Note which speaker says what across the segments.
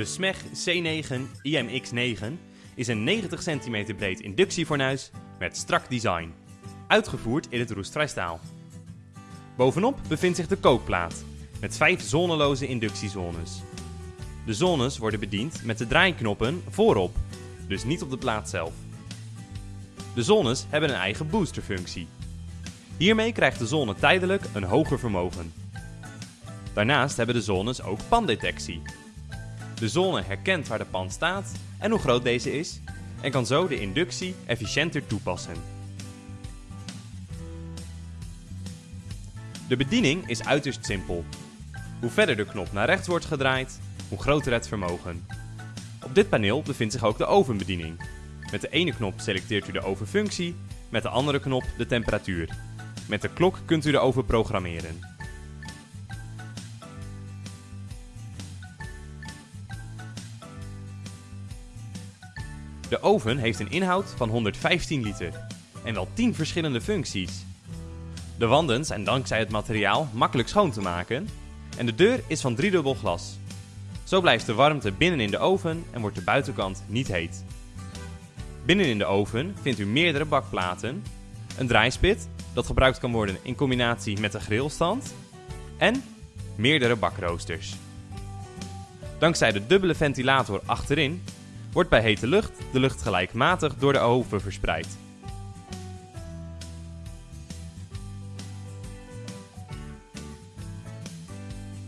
Speaker 1: De SMEG C9 IMX9 is een 90 cm breed inductiefornuis met strak design, uitgevoerd in het roestvrijstaal. Bovenop bevindt zich de kookplaat met vijf zoneloze inductiezones. De zones worden bediend met de draaiknoppen voorop, dus niet op de plaat zelf. De zones hebben een eigen boosterfunctie. Hiermee krijgt de zone tijdelijk een hoger vermogen. Daarnaast hebben de zones ook pandetectie. De zone herkent waar de pan staat en hoe groot deze is en kan zo de inductie efficiënter toepassen. De bediening is uiterst simpel. Hoe verder de knop naar rechts wordt gedraaid, hoe groter het vermogen. Op dit paneel bevindt zich ook de ovenbediening. Met de ene knop selecteert u de ovenfunctie, met de andere knop de temperatuur. Met de klok kunt u de oven programmeren. De oven heeft een inhoud van 115 liter en wel 10 verschillende functies. De wanden zijn dankzij het materiaal makkelijk schoon te maken en de deur is van driedubbel glas. Zo blijft de warmte binnen in de oven en wordt de buitenkant niet heet. Binnen in de oven vindt u meerdere bakplaten, een draaispit dat gebruikt kan worden in combinatie met een grillstand en meerdere bakroosters. Dankzij de dubbele ventilator achterin wordt bij hete lucht de lucht gelijkmatig door de oven verspreid.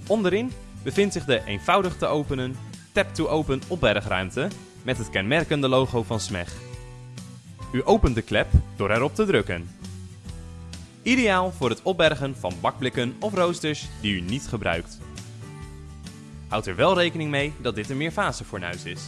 Speaker 1: Onderin bevindt zich de eenvoudig te openen tap-to-open opbergruimte met het kenmerkende logo van SMEG. U opent de klep door erop te drukken. Ideaal voor het opbergen van bakblikken of roosters die u niet gebruikt. Houd er wel rekening mee dat dit een meerfasefornuis is.